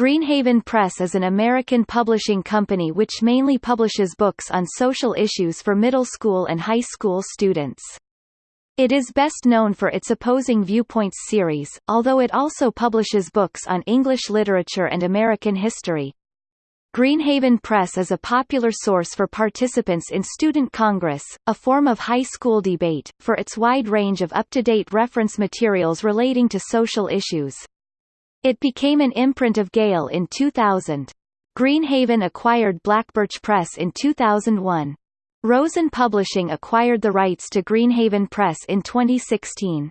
Greenhaven Press is an American publishing company which mainly publishes books on social issues for middle school and high school students. It is best known for its Opposing Viewpoints series, although it also publishes books on English literature and American history. Greenhaven Press is a popular source for participants in Student Congress, a form of high school debate, for its wide range of up-to-date reference materials relating to social issues. It became an imprint of Gale in 2000. Greenhaven acquired Blackbirch Press in 2001. Rosen Publishing acquired the rights to Greenhaven Press in 2016.